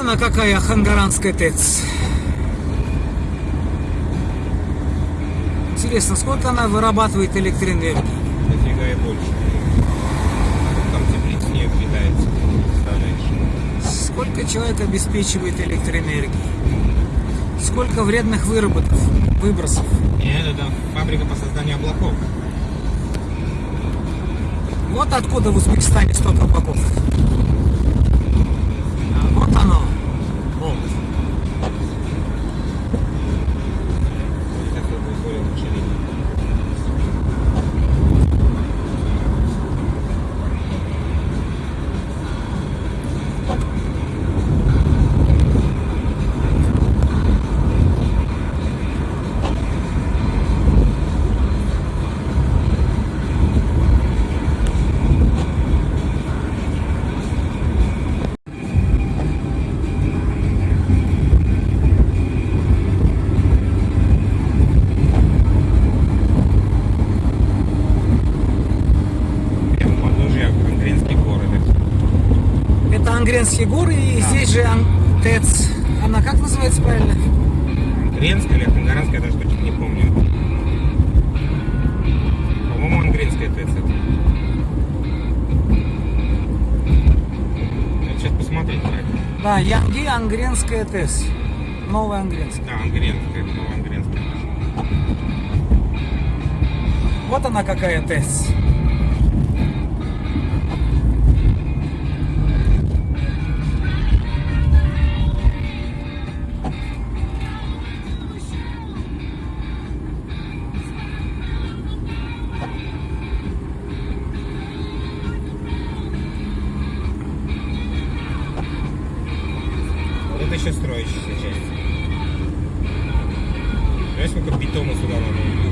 она какая Хангаранская ТЭЦ. Интересно, сколько она вырабатывает электроэнергии? Дофига и больше. Там теплиц не питается, представляешь? Сколько человек обеспечивает электроэнергией? Сколько вредных выработок, выбросов? Нет, это фабрика по созданию облаков. Вот откуда в Узбекистане столько облаков. А вот оно. Вот. Сейчас это будет более лучше видно. Прямо у подножия Ангренские горы. Это Ангренские горы, и Да. здесь же Ан- ТЭЦ. Она как называется правильно? Ангренская или Хангаранская, я даже точно не помню. По-моему, Ангренская ТЭЦ это. Надо сейчас посмотреть это. Да, Янги Ангренская ТЭЦ. Новая Ангренская. Да, Ангренская, новая Ангренская. Вот она какая ТЭЦ. Это еще строящаяся часть. Знаешь, сколько бетона сюда надо